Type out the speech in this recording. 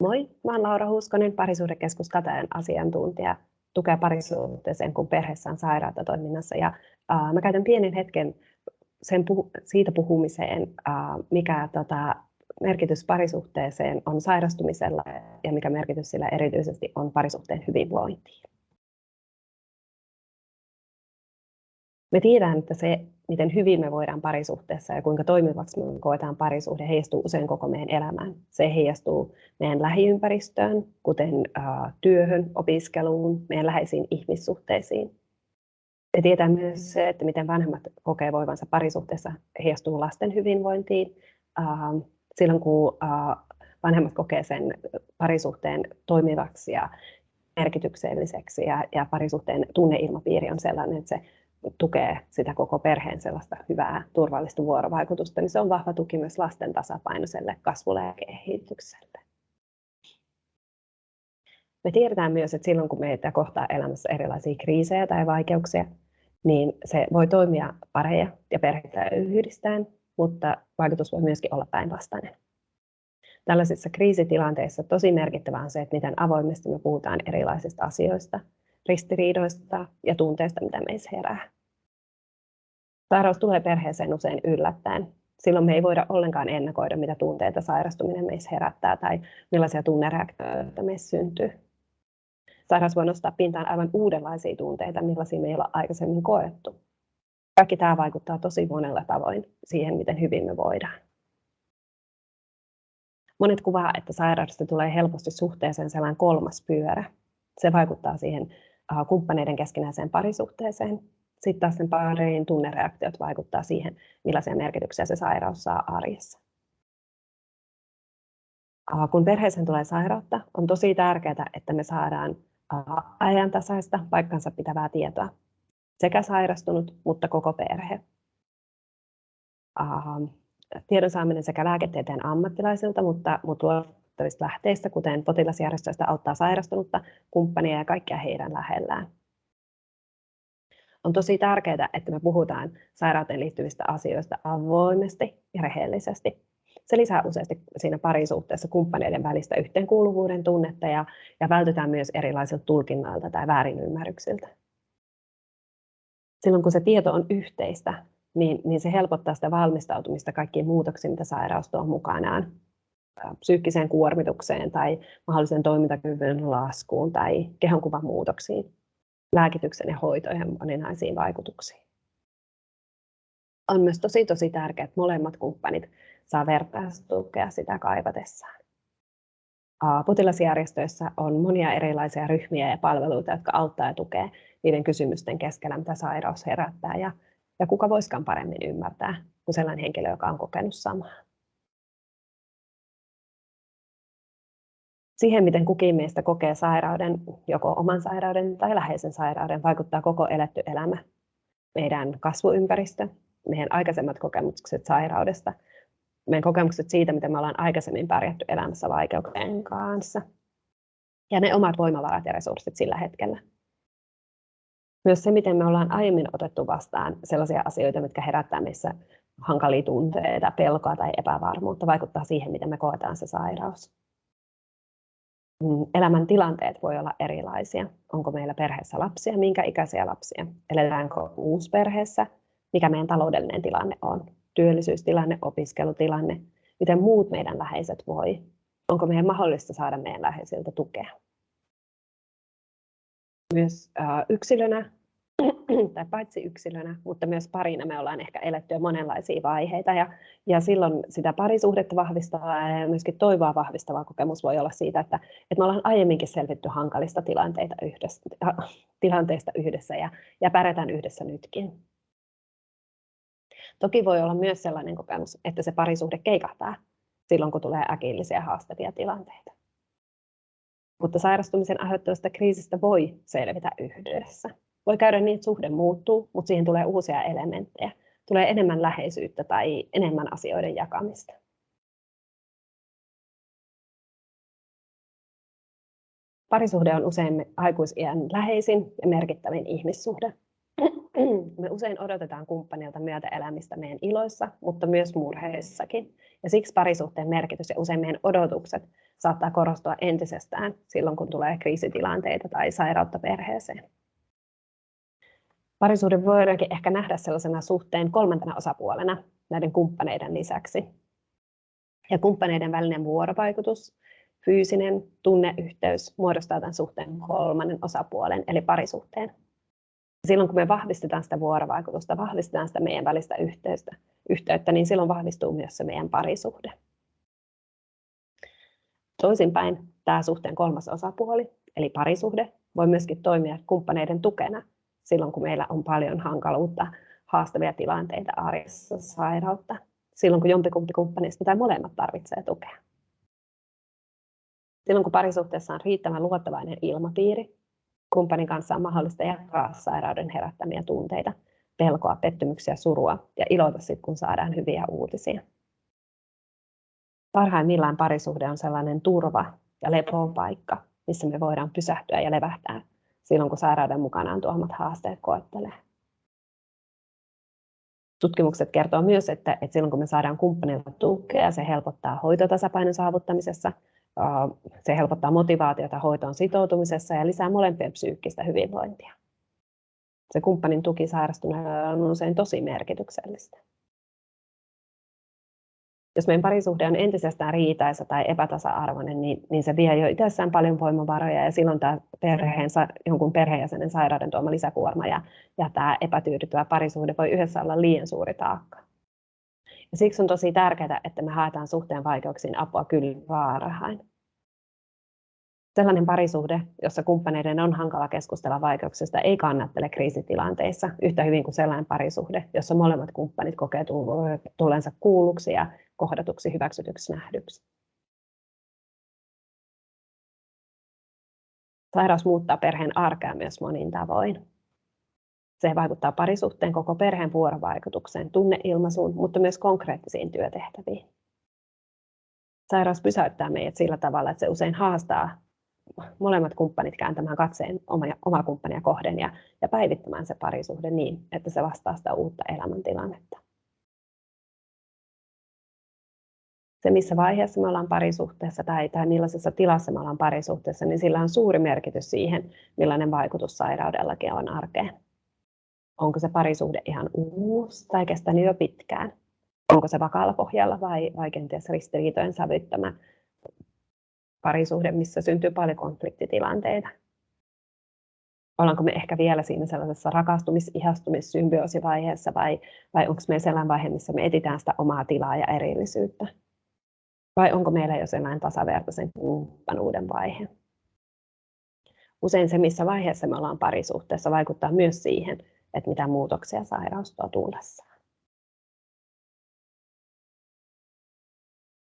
Moi, mä olen Laura Huuskonen, parisuhdekeskus Katajan asiantuntija, tukea parisuhteeseen, kun perheessä on sairautta toiminnassa. Ja, uh, mä käytän pienen hetken sen puhu, siitä puhumiseen, uh, mikä tota, merkitys parisuhteeseen on sairastumisella ja mikä merkitys sillä erityisesti on parisuhteen hyvinvointiin. Me tiedän, että se, miten hyvin me voidaan parisuhteessa ja kuinka toimivaksi me koetaan parisuhde, heijastuu usein koko meidän elämään. Se heijastuu meidän lähiympäristöön, kuten työhön, opiskeluun, meidän läheisiin ihmissuhteisiin. Me tietää myös se, että miten vanhemmat kokee voivansa parisuhteessa, heijastuu lasten hyvinvointiin. Silloin kun vanhemmat kokee sen parisuhteen toimivaksi ja merkitykselliseksi ja, ja parisuhteen tunneilmapiiri on sellainen, että se tukee sitä koko perheen sellaista hyvää, turvallista vuorovaikutusta, niin se on vahva tuki myös lasten tasapainoiselle kasvulle ja kehitykselle. Me tiedetään myös, että silloin kun meitä kohtaa elämässä erilaisia kriisejä tai vaikeuksia, niin se voi toimia pareja ja perheitä yhdistäen, mutta vaikutus voi myöskin olla päinvastainen. Tällaisissa kriisitilanteissa tosi merkittävää on se, että miten avoimesti me puhutaan erilaisista asioista, ristiriidoista ja tunteista, mitä meissä herää. Sairaus tulee perheeseen usein yllättäen. Silloin me ei voida ollenkaan ennakoida, mitä tunteita sairastuminen meissä herättää tai millaisia tunnereaktioita meissä syntyy. Sairaus voi nostaa pintaan aivan uudenlaisia tunteita, millaisia me ei olla aikaisemmin koettu. Kaikki tämä vaikuttaa tosi monella tavoin siihen, miten hyvin me voidaan. Monet kuvaa, että sairaudesta tulee helposti suhteeseen sellainen kolmas pyörä. Se vaikuttaa siihen kumppaneiden keskinäiseen parisuhteeseen. Sitten taas sen parin tunnereaktiot vaikuttaa siihen, millaisia merkityksiä se sairaus saa arjessa. Kun perheeseen tulee sairautta, on tosi tärkeää, että me saadaan ajantasaista paikkansa pitävää tietoa. Sekä sairastunut, mutta koko perhe. Tiedon saaminen sekä lääketieteen ammattilaisilta, mutta, mutta luotettavista lähteistä, kuten potilasjärjestöistä auttaa sairastunutta, kumppania ja kaikkia heidän lähellään. On tosi tärkeää, että me puhutaan sairauteen liittyvistä asioista avoimesti ja rehellisesti. Se lisää useasti siinä parisuhteessa kumppaneiden välistä yhteenkuuluvuuden tunnetta ja, ja vältytään myös erilaisilta tulkinnoilta tai väärinymmärryksiltä. Silloin kun se tieto on yhteistä, niin, niin se helpottaa sitä valmistautumista kaikkiin muutoksiin, mitä sairaus tuo mukanaan psyykkiseen kuormitukseen tai mahdollisen toimintakyvyn laskuun tai kehonkuvan muutoksiin, lääkityksen ja hoitojen moninaisiin vaikutuksiin. On myös tosi tosi tärkeää, että molemmat kumppanit saa vertaistukea sitä kaivatessaan. Potilasjärjestöissä on monia erilaisia ryhmiä ja palveluita, jotka auttaa ja tukee niiden kysymysten keskellä, mitä sairaus herättää ja, ja kuka voisikaan paremmin ymmärtää kuin sellainen henkilö, joka on kokenut samaa. Siihen, miten kukin meistä kokee sairauden, joko oman sairauden tai läheisen sairauden, vaikuttaa koko eletty elämä. Meidän kasvuympäristö, meidän aikaisemmat kokemukset sairaudesta, meidän kokemukset siitä, miten me ollaan aikaisemmin pärjätty elämässä vaikeuksien kanssa. Ja ne omat voimavarat ja resurssit sillä hetkellä. Myös se, miten me ollaan aiemmin otettu vastaan sellaisia asioita, mitkä herättää meissä hankalia tunteita, pelkoa tai epävarmuutta, vaikuttaa siihen, miten me koetaan se sairaus. Mm, elämän tilanteet voi olla erilaisia. Onko meillä perheessä lapsia, minkä ikäisiä lapsia? Eletäänkö uusperheessä? Mikä meidän taloudellinen tilanne on? Työllisyystilanne, opiskelutilanne? Miten muut meidän läheiset voi? Onko meidän mahdollista saada meidän läheisiltä tukea? Myös yksilönä tai paitsi yksilönä, mutta myös parina me ollaan ehkä eletty jo monenlaisia vaiheita ja, ja silloin sitä parisuhdetta vahvistavaa ja myöskin toivoa vahvistava kokemus voi olla siitä, että, että me ollaan aiemminkin selvitty hankalista tilanteita yhdessä, tilanteista yhdessä ja, ja pärjätään yhdessä nytkin. Toki voi olla myös sellainen kokemus, että se parisuhde keikahtaa silloin, kun tulee äkillisiä haastavia tilanteita. Mutta sairastumisen aiheuttavasta kriisistä voi selvitä yhdessä voi käydä niin, että suhde muuttuu, mutta siihen tulee uusia elementtejä. Tulee enemmän läheisyyttä tai enemmän asioiden jakamista. Parisuhde on usein aikuisiän läheisin ja merkittävin ihmissuhde. me usein odotetaan kumppanilta myötäelämistä meidän iloissa, mutta myös murheissakin. Ja siksi parisuhteen merkitys ja usein meidän odotukset saattaa korostua entisestään silloin, kun tulee kriisitilanteita tai sairautta perheeseen. Parisuhde voidaankin ehkä nähdä sellaisena suhteen kolmantena osapuolena näiden kumppaneiden lisäksi. Ja kumppaneiden välinen vuorovaikutus, fyysinen tunneyhteys muodostaa tämän suhteen kolmannen osapuolen, eli parisuhteen. Silloin kun me vahvistetaan sitä vuorovaikutusta, vahvistetaan sitä meidän välistä yhteyttä, yhteyttä niin silloin vahvistuu myös se meidän parisuhde. Toisinpäin tämä suhteen kolmas osapuoli, eli parisuhde, voi myöskin toimia kumppaneiden tukena silloin, kun meillä on paljon hankaluutta, haastavia tilanteita arjessa, sairautta, silloin kun jompikumpi kumppanista tai molemmat tarvitsee tukea. Silloin kun parisuhteessa on riittävän luottavainen ilmapiiri, kumppanin kanssa on mahdollista jakaa sairauden herättämiä tunteita, pelkoa, pettymyksiä, surua ja iloita sitten, kun saadaan hyviä uutisia. Parhaimmillaan parisuhde on sellainen turva ja lepoon paikka, missä me voidaan pysähtyä ja levähtää silloin, kun sairauden mukanaan tuomat haasteet koettelee. Tutkimukset kertoo myös, että, että silloin kun me saadaan kumppanilta tukea, se helpottaa hoitotasapainon saavuttamisessa, se helpottaa motivaatiota hoitoon sitoutumisessa ja lisää molempien psyykkistä hyvinvointia. Se kumppanin tuki sairastuneelle on usein tosi merkityksellistä jos meidän parisuhde on entisestään riitaisa tai epätasa-arvoinen, niin, niin se vie jo itsessään paljon voimavaroja ja silloin tämä perheen, jonkun perheenjäsenen sairauden tuoma lisäkuorma ja, ja tämä epätyydyttävä parisuhde voi yhdessä olla liian suuri taakka. Ja siksi on tosi tärkeää, että me haetaan suhteen vaikeuksiin apua kyllä varhain sellainen parisuhde, jossa kumppaneiden on hankala keskustella vaikeuksista, ei kannattele kriisitilanteissa yhtä hyvin kuin sellainen parisuhde, jossa molemmat kumppanit kokee tullensa kuulluksi ja kohdatuksi, hyväksytyksi, nähdyksi. Sairaus muuttaa perheen arkea myös monin tavoin. Se vaikuttaa parisuhteen koko perheen vuorovaikutukseen, tunneilmaisuun, mutta myös konkreettisiin työtehtäviin. Sairaus pysäyttää meidät sillä tavalla, että se usein haastaa molemmat kumppanit kääntämään katseen oma, kumppania kohden ja, ja päivittämään se parisuhde niin, että se vastaa sitä uutta elämäntilannetta. Se, missä vaiheessa me ollaan parisuhteessa tai, tai millaisessa tilassa me ollaan parisuhteessa, niin sillä on suuri merkitys siihen, millainen vaikutus sairaudellakin on arkeen. Onko se parisuhde ihan uusi tai kestänyt jo pitkään? Onko se vakaalla pohjalla vai, vai kenties ristiriitojen sävyttämä parisuhde, missä syntyy paljon konfliktitilanteita. Ollaanko me ehkä vielä siinä sellaisessa rakastumis-, ihastumis-, symbioosivaiheessa vai, vai onko meillä sellainen vaihe, missä me etitään sitä omaa tilaa ja erillisyyttä? Vai onko meillä jo sellainen tasavertaisen kumppanuuden vaihe? Usein se, missä vaiheessa me ollaan parisuhteessa, vaikuttaa myös siihen, että mitä muutoksia sairaus tuo tullessa.